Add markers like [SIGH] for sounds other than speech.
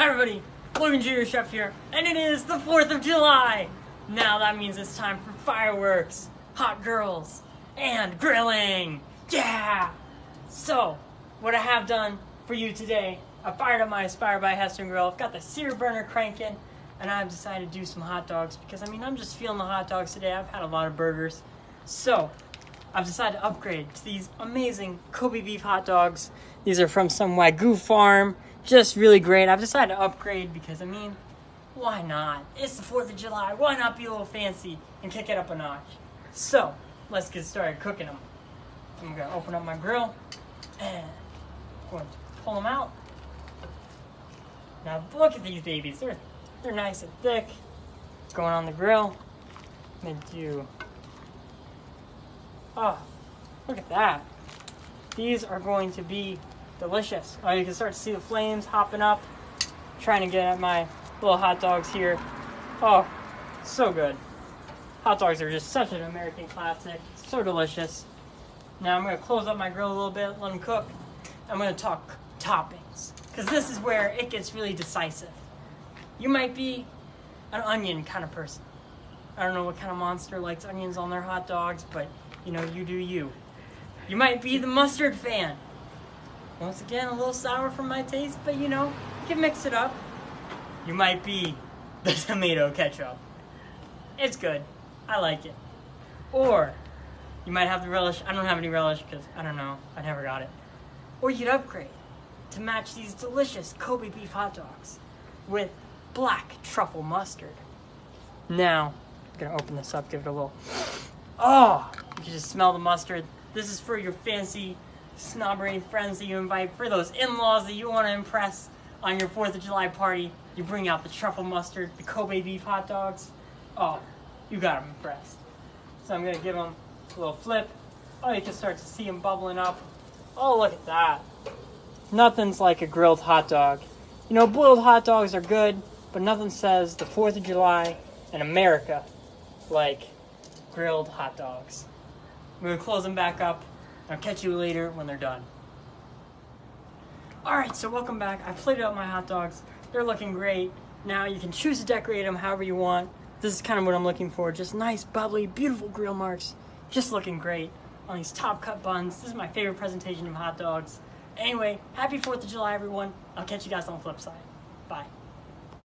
Hi everybody, Logan Jr. Chef here, and it is the 4th of July! Now that means it's time for fireworks, hot girls, and grilling! Yeah! So, what I have done for you today, I fired up my Aspire by Hestan grill, I've got the sear burner cranking, and I've decided to do some hot dogs because, I mean, I'm just feeling the hot dogs today. I've had a lot of burgers. So, I've decided to upgrade to these amazing Kobe beef hot dogs. These are from some Wagyu farm. Just really great. I've decided to upgrade because, I mean, why not? It's the 4th of July. Why not be a little fancy and kick it up a notch? So, let's get started cooking them. I'm going to open up my grill and I'm going to pull them out. Now, look at these babies. They're, they're nice and thick. Going on the grill. I'm going to do Oh, look at that. These are going to be delicious. Oh, you can start to see the flames hopping up. Trying to get at my little hot dogs here. Oh, so good. Hot dogs are just such an American classic. So delicious. Now I'm to close up my grill a little bit, let them cook. I'm going to talk toppings. Because this is where it gets really decisive. You might be an onion kind of person. I don't know what kind of monster likes onions on their hot dogs, but you know, you do you. You might be the mustard fan. Once again, a little sour for my taste, but you know, you can mix it up. You might be [LAUGHS] the tomato ketchup. It's good. I like it. Or you might have the relish. I don't have any relish because I don't know. I never got it. Or you'd upgrade to match these delicious Kobe beef hot dogs with black truffle mustard. Now, I'm gonna open this up, give it a little. Oh, you can just smell the mustard. This is for your fancy snobbery friends that you invite, for those in-laws that you want to impress on your 4th of July party. You bring out the truffle mustard, the Kobe beef hot dogs. Oh, you got them impressed. So I'm going to give them a little flip. Oh, you can start to see them bubbling up. Oh, look at that. Nothing's like a grilled hot dog. You know, boiled hot dogs are good, but nothing says the 4th of July in America like grilled hot dogs. I'm gonna close them back up. I'll catch you later when they're done. Alright, so welcome back. I plated up my hot dogs. They're looking great. Now you can choose to decorate them however you want. This is kind of what I'm looking for. Just nice, bubbly, beautiful grill marks. Just looking great on these top cut buns. This is my favorite presentation of hot dogs. Anyway, happy 4th of July, everyone. I'll catch you guys on the flip side. Bye.